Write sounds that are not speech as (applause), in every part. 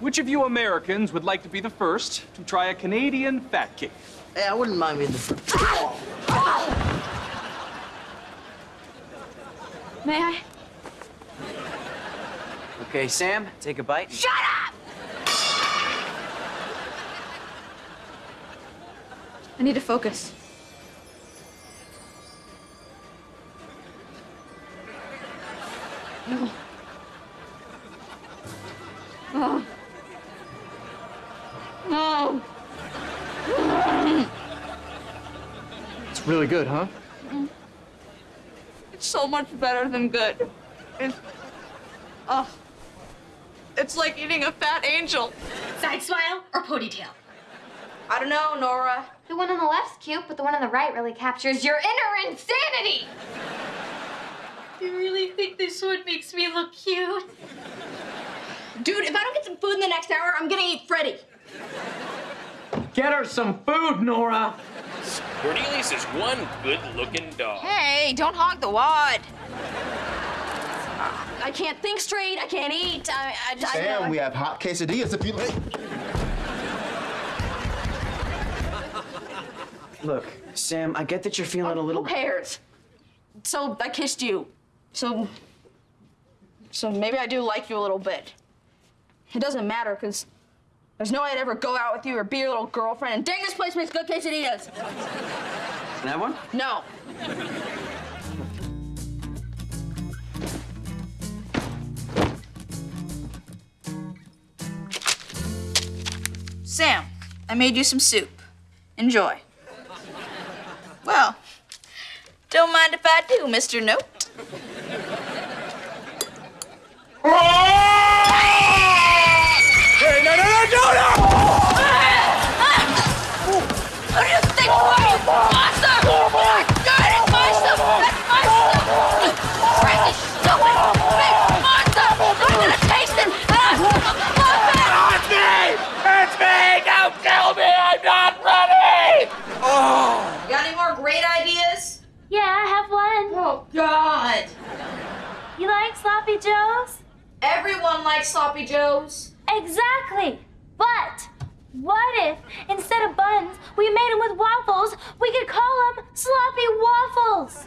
which of you Americans would like to be the first to try a Canadian fat cake? Hey, I wouldn't mind being the first. May I? Okay, Sam, take a bite. Shut up! I need to focus. Oh. No. It's really good, huh? It's so much better than good. It's, oh, it's like eating a fat angel. Side smile or ponytail? I don't know, Nora. The one on the left's cute, but the one on the right really captures your inner insanity. You really think this one makes me look cute? Dude, if I don't get some food in the next hour, I'm gonna eat Freddie. Get her some food, Nora. Cornelius is one good-looking dog. Hey, don't hog the wad. Uh, I can't think straight. I can't eat. I, I, I, Sam, we have hot quesadillas if you like. Look, Sam, I get that you're feeling a little. Who cares? So I kissed you. So. So maybe I do like you a little bit. It doesn't matter, because there's no way I'd ever go out with you or be your little girlfriend. And dang, this place makes good quesadillas. Can I have one? No. Sam, I made you some soup. Enjoy. Well, don't mind if I do, Mr. Note. Oh! Everyone likes sloppy joes. Exactly. But what if instead of buns, we made them with waffles? We could call them sloppy waffles.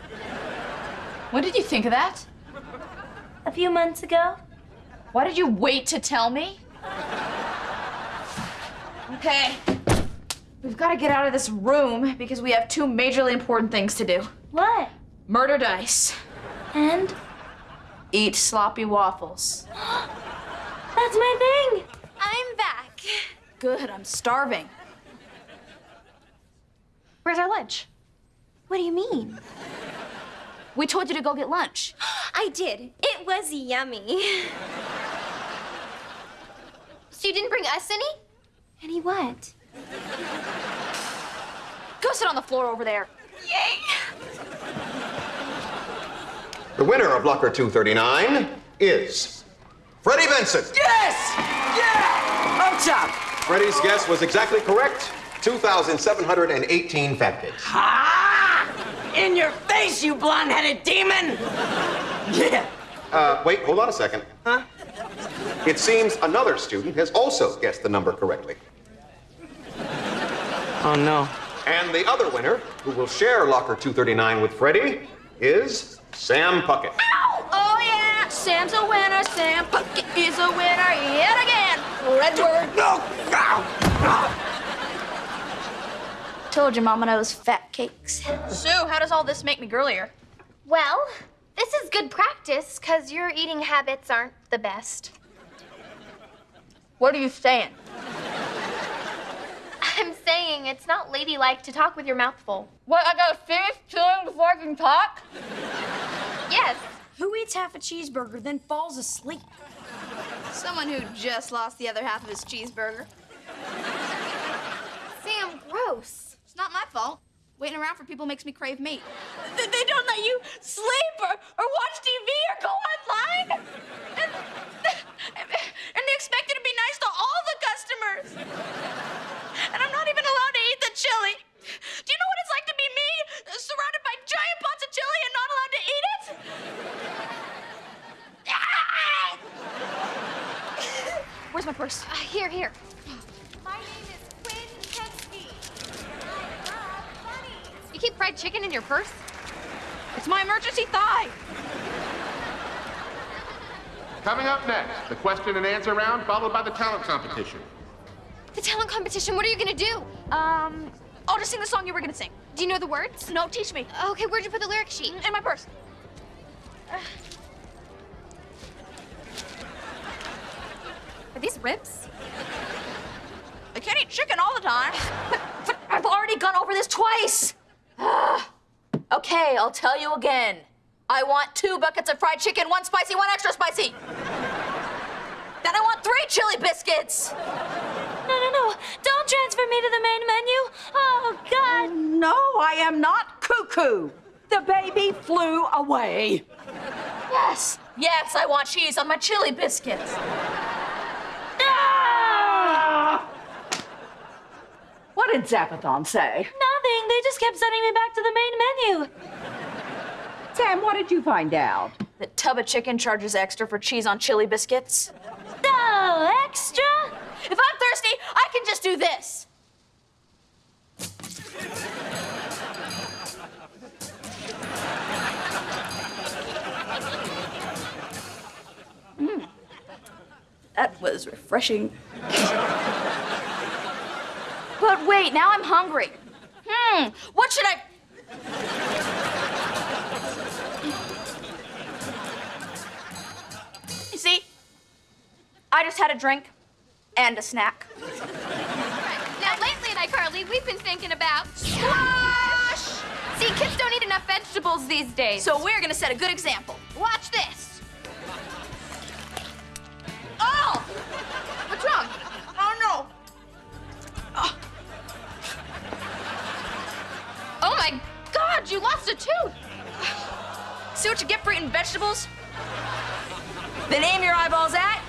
When did you think of that? A few months ago. Why did you wait to tell me? Okay. We've got to get out of this room because we have two majorly important things to do. What? Murder dice. And Eat sloppy waffles. (gasps) that's my thing. I'm back. Good, I'm starving. Where's our lunch? What do you mean? We told you to go get lunch. (gasps) I did. It was yummy. So you didn't bring us any? Any what? Go sit on the floor over there. Yay! The winner of Locker 239 is Freddie Benson. Yes! Yeah! Up top! Freddie's guess was exactly correct. 2,718 fat cakes. Ah! In your face, you blonde-headed demon! Yeah. Uh, wait, hold on a second. Huh? It seems another student has also guessed the number correctly. Oh no. And the other winner, who will share Locker 239 with Freddie, is Sam Puckett. Yeah! Sam's a winner. Sam Puckett is a winner yet again. Fredward. No! Told your mama knows fat cakes. Sue, how does all this make me girlier? Well, this is good practice because your eating habits aren't the best. What are you saying? I'm saying it's not ladylike to talk with your mouth full. What, I gotta finish chewing before I can talk? Yes. Who eats half a cheeseburger then falls asleep? Someone who just lost the other half of his cheeseburger. Sam, gross. It's not my fault. Waiting around for people makes me crave meat. They, they don't let you sleep or, or watch TV or go online? And, and they expect you to be nice to all the customers. And I'm not even allowed to eat the chili. Do you know what it's like to be me, surrounded by giant pots of chili and not allowed to eat it? Where's my purse. Uh, here, here. My name is Quinn Kensky. I love bunnies. You keep fried chicken in your purse? It's my emergency thigh. Coming up next, the question and answer round, followed by the talent competition. The talent competition, what are you gonna do? Um, I'll just sing the song you were gonna sing. Do you know the words? No, teach me. Okay, where'd you put the lyric sheet? In my purse. Are ribs? I can't eat chicken all the time. But, but I've already gone over this twice. Ah. okay, I'll tell you again. I want two buckets of fried chicken, one spicy, one extra spicy. then I want three chili biscuits. No, no, no. Don't transfer me to the main menu. Oh, God. No, I am not cuckoo. The baby flew away. Yes, yes, I want cheese on my chili biscuits. Ah! What did Zapathon say? Nothing. They just kept sending me back to the main menu. Sam, what did you find out? The tub of chicken charges extra for cheese on chili biscuits. No extra? If I'm thirsty, I can just do this. Mm. That was refreshing. but wait, now I'm hungry. Hmm, what should I. You see, I just had a drink and a snack. Now, lately at iCarly, we've been thinking about squash! See, kids don't eat enough vegetables these days. So we're gonna set a good example. watch this. Tooth! See what you get for eating vegetables? Then aim your eyeballs at